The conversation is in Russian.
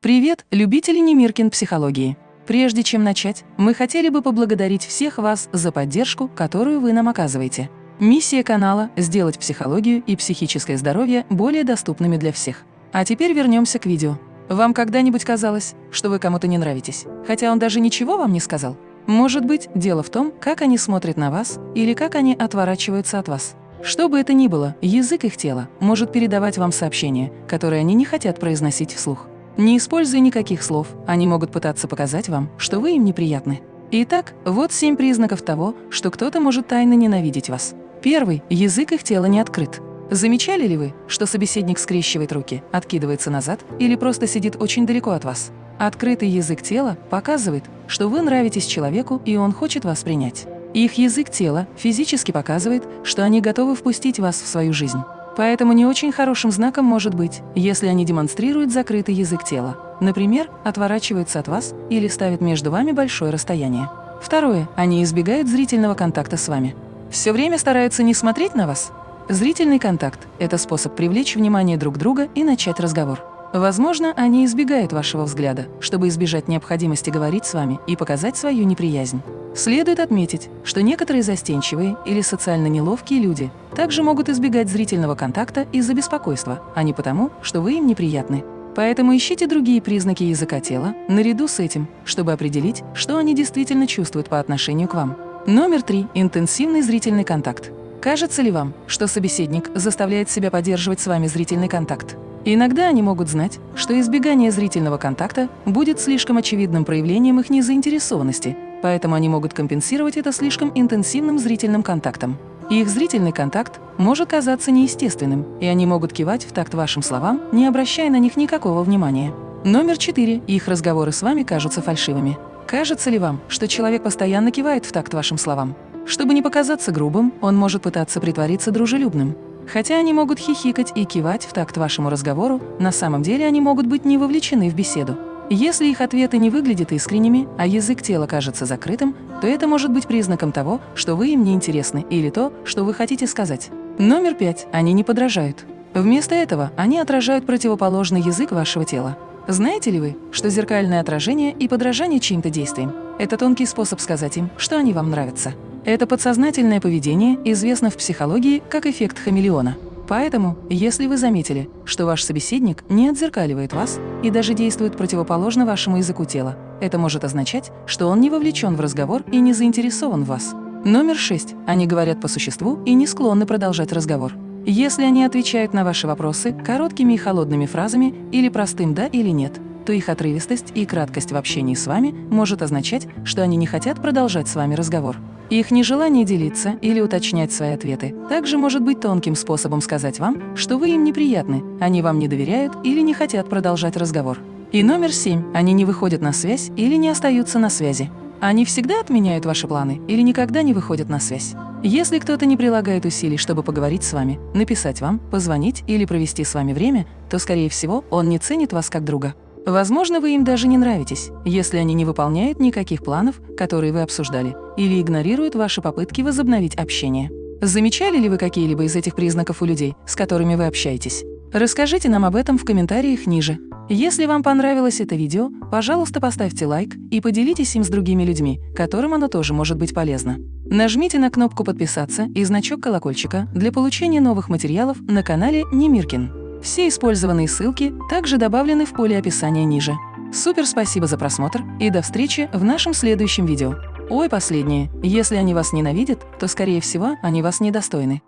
Привет, любители Немиркин психологии! Прежде чем начать, мы хотели бы поблагодарить всех вас за поддержку, которую вы нам оказываете. Миссия канала – сделать психологию и психическое здоровье более доступными для всех. А теперь вернемся к видео. Вам когда-нибудь казалось, что вы кому-то не нравитесь, хотя он даже ничего вам не сказал? Может быть, дело в том, как они смотрят на вас или как они отворачиваются от вас. Что бы это ни было, язык их тела может передавать вам сообщения, которые они не хотят произносить вслух. Не используя никаких слов, они могут пытаться показать вам, что вы им неприятны. Итак, вот семь признаков того, что кто-то может тайно ненавидеть вас. Первый – язык их тела не открыт. Замечали ли вы, что собеседник скрещивает руки, откидывается назад или просто сидит очень далеко от вас? Открытый язык тела показывает, что вы нравитесь человеку и он хочет вас принять. Их язык тела физически показывает, что они готовы впустить вас в свою жизнь. Поэтому не очень хорошим знаком может быть, если они демонстрируют закрытый язык тела. Например, отворачиваются от вас или ставят между вами большое расстояние. Второе. Они избегают зрительного контакта с вами. Все время стараются не смотреть на вас. Зрительный контакт – это способ привлечь внимание друг друга и начать разговор. Возможно, они избегают вашего взгляда, чтобы избежать необходимости говорить с вами и показать свою неприязнь. Следует отметить, что некоторые застенчивые или социально неловкие люди также могут избегать зрительного контакта из-за беспокойства, а не потому, что вы им неприятны. Поэтому ищите другие признаки языка тела наряду с этим, чтобы определить, что они действительно чувствуют по отношению к вам. Номер три. Интенсивный зрительный контакт. Кажется ли вам, что собеседник заставляет себя поддерживать с вами зрительный контакт? Иногда они могут знать, что избегание зрительного контакта будет слишком очевидным проявлением их незаинтересованности, поэтому они могут компенсировать это слишком интенсивным зрительным контактом. Их зрительный контакт может казаться неестественным, и они могут кивать в такт вашим словам, не обращая на них никакого внимания. Номер четыре. Их разговоры с вами кажутся фальшивыми. Кажется ли вам, что человек постоянно кивает в такт вашим словам? Чтобы не показаться грубым, он может пытаться притвориться дружелюбным. Хотя они могут хихикать и кивать в такт вашему разговору, на самом деле они могут быть не вовлечены в беседу. Если их ответы не выглядят искренними, а язык тела кажется закрытым, то это может быть признаком того, что вы им не интересны или то, что вы хотите сказать. Номер пять. Они не подражают. Вместо этого они отражают противоположный язык вашего тела. Знаете ли вы, что зеркальное отражение и подражание чьим-то действиям – это тонкий способ сказать им, что они вам нравятся? Это подсознательное поведение известно в психологии как эффект хамелеона. Поэтому, если вы заметили, что ваш собеседник не отзеркаливает вас и даже действует противоположно вашему языку тела, это может означать, что он не вовлечен в разговор и не заинтересован в вас. Номер шесть. Они говорят по существу и не склонны продолжать разговор. Если они отвечают на ваши вопросы короткими и холодными фразами или простым «да» или «нет», то их отрывистость и краткость в общении с вами может означать, что они не хотят продолжать с вами разговор. Их нежелание делиться или уточнять свои ответы также может быть тонким способом сказать вам, что вы им неприятны, они вам не доверяют или не хотят продолжать разговор. И номер семь. Они не выходят на связь или не остаются на связи. Они всегда отменяют ваши планы или никогда не выходят на связь. Если кто-то не прилагает усилий, чтобы поговорить с вами, написать вам, позвонить или провести с вами время, то, скорее всего, он не ценит вас как друга. Возможно, вы им даже не нравитесь, если они не выполняют никаких планов, которые вы обсуждали, или игнорируют ваши попытки возобновить общение. Замечали ли вы какие-либо из этих признаков у людей, с которыми вы общаетесь? Расскажите нам об этом в комментариях ниже. Если вам понравилось это видео, пожалуйста, поставьте лайк и поделитесь им с другими людьми, которым оно тоже может быть полезно. Нажмите на кнопку «Подписаться» и значок колокольчика для получения новых материалов на канале Немиркин. Все использованные ссылки также добавлены в поле описания ниже. Супер спасибо за просмотр и до встречи в нашем следующем видео. Ой, последнее. Если они вас ненавидят, то, скорее всего, они вас недостойны.